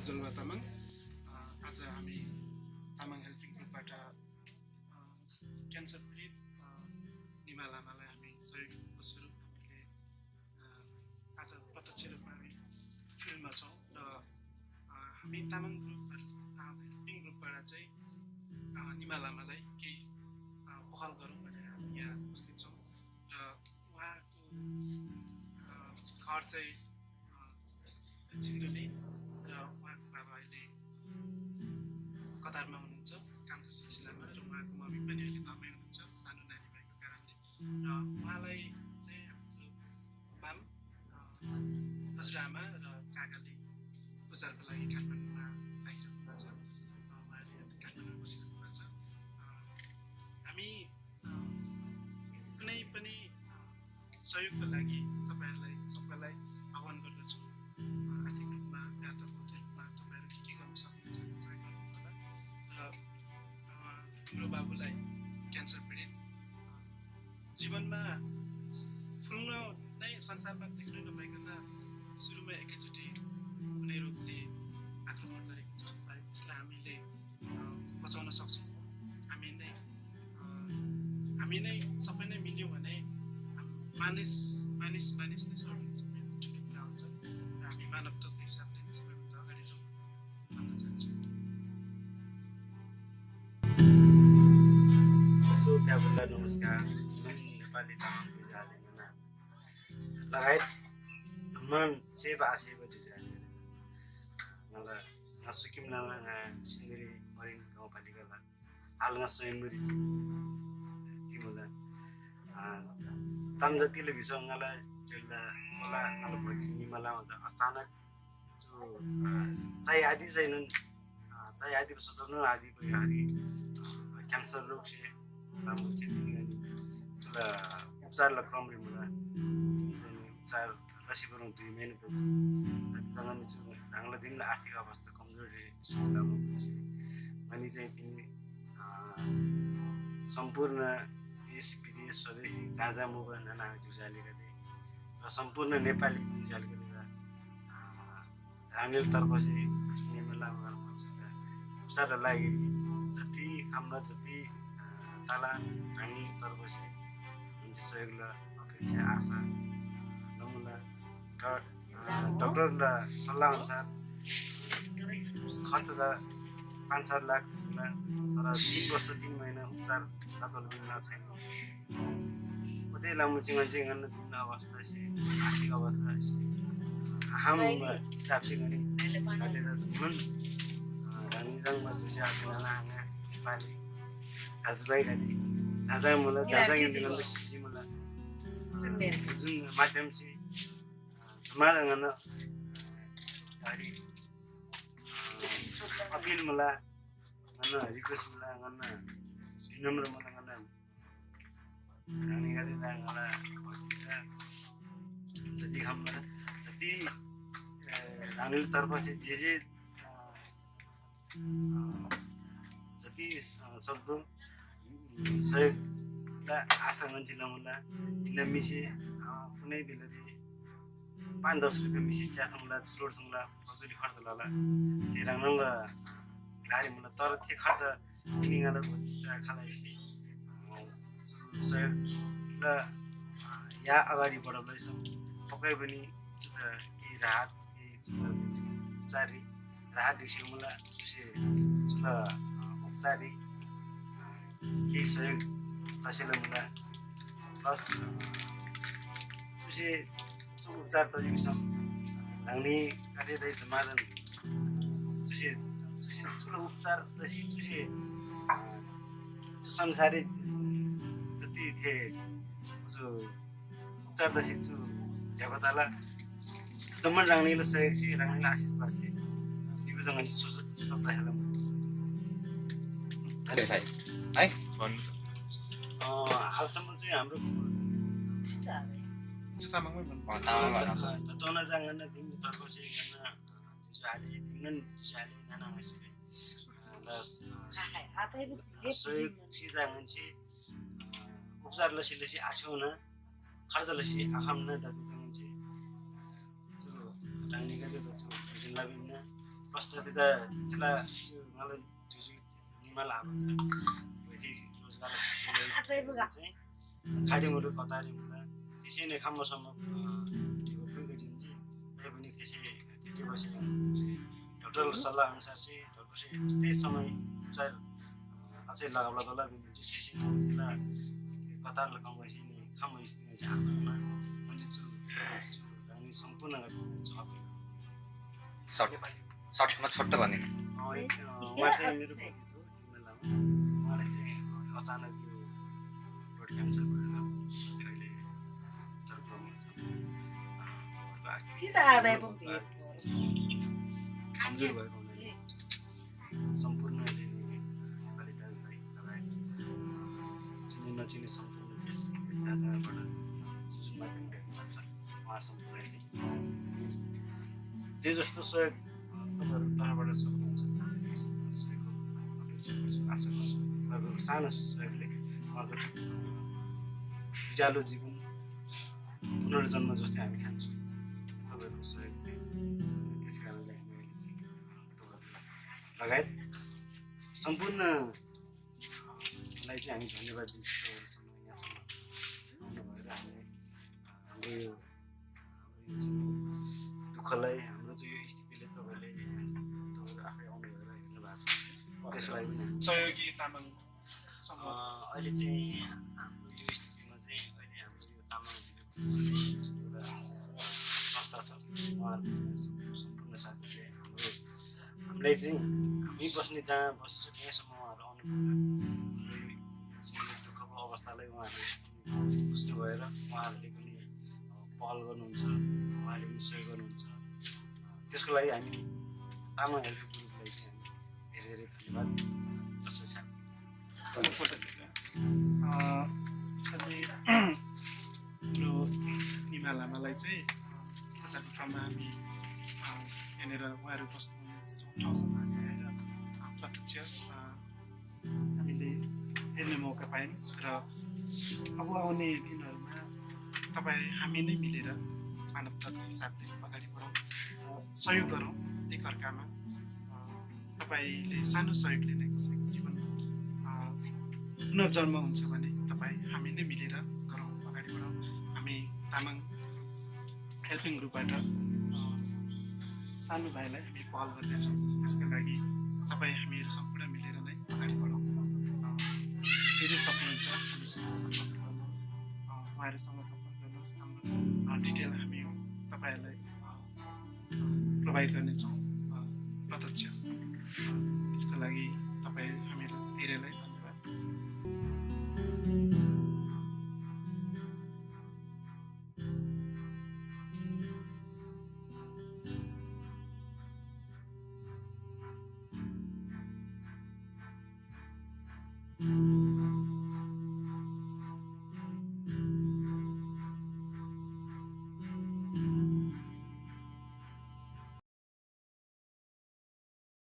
जलवा तामाङ। आज हामी तामाङ हेल्पिङ ग्रुपबाट क्यान्सर पीडित निमा लामालाई हामी सहयोगको स्वरूप हामीले आज प्रत्यक्ष रूपमा हामी फिल्डमा छौँ र हामी तामाङ ग्रुपबाट हेल्पिङ ग्रुपबाट चाहिँ निमा लामालाई केही पहल गरौँ भनेर हामी यहाँ उपस्थित छौँ। र उहाँको घर चाहिँ सिन्धुली। उहाँको बाबा अहिले कतारमा हुनुहुन्छ कामको सिलसिलामा र उहाँको मम्मी पनि अहिले घरमै हुनुहुन्छ सानो नानी भएको कारणले र उहाँलाई चाहिँ हाम्रो माम हजुरआमा र काकाले उपचारको लागि काठमाडौँमा आइरहनु भएको छ उहाँले काठमाडौँमा बसिरहनु भएको छ हामी कुनै पनि सहयोगको लागि हाम्रो बाबुलाई क्यान्सर पीडित। जीवनमा फुल्न नै संसारमा देख्नै नपाइकन सुरुमा एकैचोटि कुनै रोगले आक्रमण गरेको छ। है यसलाई हामीले बचाउन सक्छौँ। हामी नै हामी नै सबै नै मिल्यौँ भने मानिस मानिस मानिस नै नमस्कार नेपाली तामाङ जुजालिना लगायत जम्मान सेवा सेवा जुजालिना मलाई nga sikim na nga sindiri marin gaupalika la hal nga स्वयं मरिस तिमीलाई ताम जतिले भिस ngaलाई चेला कोला ngaला भोलि निमला हुन्छ अचानक जो चाहिँ आदि छैनन् चाहिँ आदि आदि भयो क्यान्सर रोग से राम्रो चाहिँ अनि तुला उपचारलाई क्रमले चाहिँ उपचार लसीबाट दुई महिना त जतिसँग नि चाहिँ ढाङ्ला दिनलाई आर्थिक अवस्था कमजोरी हुन्छ अनि चाहिँ तिमी सम्पूर्ण देश विदेश स्वदेशी जहाँ जहाँ मोबाइल नाना जुझालेका थिए र सम्पूर्ण नेपाली जुझालेका थिए राङ्गेलतर्फ चाहिँ नेमेलामा जस्ता उपचारलाई लागि जति खाम्ला जति तला चाहिँ मान्छे सहयोगलाई अपेक्षा आशा नमुना र डक्टरलाई सल्लाह अनुसार खर्च त पाँच सात लाख होला तर तिन वर्ष तिन महिना उपचार लातोल मिल्न छैन उतै लामो चिङ्गन चिङ्गन दिन अवस्था आर्थिक अवस्था हम हिसाब से गनी घाटे त मन रङ रङमा नाना हाँगा नेपाली दाजुभाइ घाटी जहाँ जहाँ मलाई सिसी मलाई जुन माध्यम चाहिँ हरि अपिल रिक्वेस्ट मलाई गन विनम्र मलाई गन रानी गरेर मलाई भतिजा जति खाममा जति रानीतर्फ चाहिँ जे जे जति सक्दो सहयोगलाई आशा मान्छे नमुला इनलाई मिसे कुनै बेला पाँच दस रुपियाँ मिसी चिया थुङ्ला चुरोट थुङ्ला फजुली खर्च लाला त्यो राङ्ला गाडी मलाई तर त्यो खर्च किनिगाला भतिस्ता खाला यसै सहयोग र या अगाडि बढाउँदैछौँ। पक्कै पनि केही राहत केही उपचारी राहत दिउँसो मलाई चुसे चुल उपचारी केही सहयोग तसैले मलाई प्लस चुसे उपचार त विषम ढाङ्ने काटेदै जमादन चुसे चुसे ठुलो उपचार तसी चुसे संसारै जति थिए जो उपचार दसी छु झ्यापताला जम्मन राङ्नेले सहयोग छ राङ्नेले आशीर्वाद अनि सुस्त हेरौँ है। हालसम्म चाहिँ हाम्रो तामाङमै भन्नु। tako si kana jali dengan jali nana masih las सहयोग सिजाङन चाहिँ उपचार लसी लसी आछौ न खर्च लसी आखाम न दादी जाङन चाहिँ जो राङ्ने गते त छु जिल्ला बिन्न प्रस्तुति त त्यसलाई त्यो मलाई जुजु निमाल आएको वैदिक रोजगार चाहिँ कतारी मुला त्यसै नै खाम्बोसम्म ढेको पुगेको जिन्जी तैपनि त्यसै धेरै बसेर डक्टर सल्लाह अनुसार चाहिँ डक्टर चाहिँ त्यही समय चाहिँ अझै लगाउला बिन्दु त्यसै त्यसलाई कतार लगाउँछ नि खाम स्थितिमा चाहिँ चु चु हामी सम्पूर्ण सर्टमा छोटो भनिदिनु उहाँ चाहिँ मेरो पति छु चाहिँ अचानक यो ब्लड क्यान्सर भएर चाहिँ अहिले कमजोर भएको हुनाले सम्पूर्ण नेपाली दाजुभाइ लगायत चिने नचिने सम्पूर्ण देश जहाँ जहाँबाट जुन माध्यम भेट्नु भएको छ चाहिँ जे जस्तो सहयोग तपाईँहरू तर्फबाट सक्नुहुन्छ त्यस सहयोगको अपेक्षा गर्छु आशा गर्छु। तपाईँहरूको सानो सहयोगले उहाँको उज्यालो जीवन पुनर्जन्म जस्तै हामी खान्छौँ तपाईँहरूको सहयोगले त्यस कारणले हामी अहिले चाहिँ लगायत सम्पूर्ण लाई चाहिँ हामी धन्यवाद दिन्छौँ तपाईँहरूसँग यहाँसम्म आउनु भएर हामी हाम्रो यो दुःखलाई हाम्रो चाहिँ यो स्थितिले तपाईँले तपाईँहरू आफै आउनु भएर हेर्नु भएको छ। त्यसको लागि पनि सहयोगी तामाङ समूह अँ, अहिले चाहिँ हाम्रो यो स्थितिमा चाहिँ अहिले हाम्रो यो तामाङ एउटा संस्था छ। उहाँहरूको चाहिँ सम्पूर्ण साथीहरूले हाम्रो हामीलाई चाहिँ हामी बस्ने जहाँ बस्छ त्यहाँसम्म उहाँहरू आउनु दुःखको अवस्थालाई उहाँहरूले बुझ्नु भएर उहाँहरूले पनि पहल गर्नुहुन्छ उहाँहरूले पनि सहयोग गर्नुहुन्छ। त्यसको लागि हामी तामाङ हेल्प ग्रुपलाई चाहिँ हामी धेरै धेरै धन्यवाद। स्पेसल्ली हाम्रो निमा लामालाई चाहिँ बजारको ठाउँमा हामी यहाँनिर उहाँहरू बस्नु ठाउँसम्म हामी आएर प्रत्यक्ष हामीले हेर्ने मौका पायौँ र अब आउने दिनहरूमा तपाईँ हामी नै मिलेर मानवताको हिसाबले अगाडि बढौँ र सहयोग गरौँ एकअर्कामा तपाईँले सानो सहयोगले नै कसैको जीवन पुनर्जन्म हुन्छ भने तपाईँ हामी नै मिलेर गरौँ अगाडि बढौँ हामी तामाङ हेल्पिङ ग्रुपबाट सानो भाइलाई हामी पहल गर्दैछौँ। त्यसका लागि तपाईँ हामीहरू सम्पूर्ण मिलेर नै अगाडि बढौँ अँ, जे जे सक्नुहुन्छ हामीसँग सम्पर्क गर्नुहोस्। उहाँहरूसँग सम्पर्क गर्नुहोस्। हाम्रो डिटेल हामी तपाईँहरूलाई प्रोभाइड गर्नेछौँ। प्रत्यक्ष। त्यसको लागि तपाईँ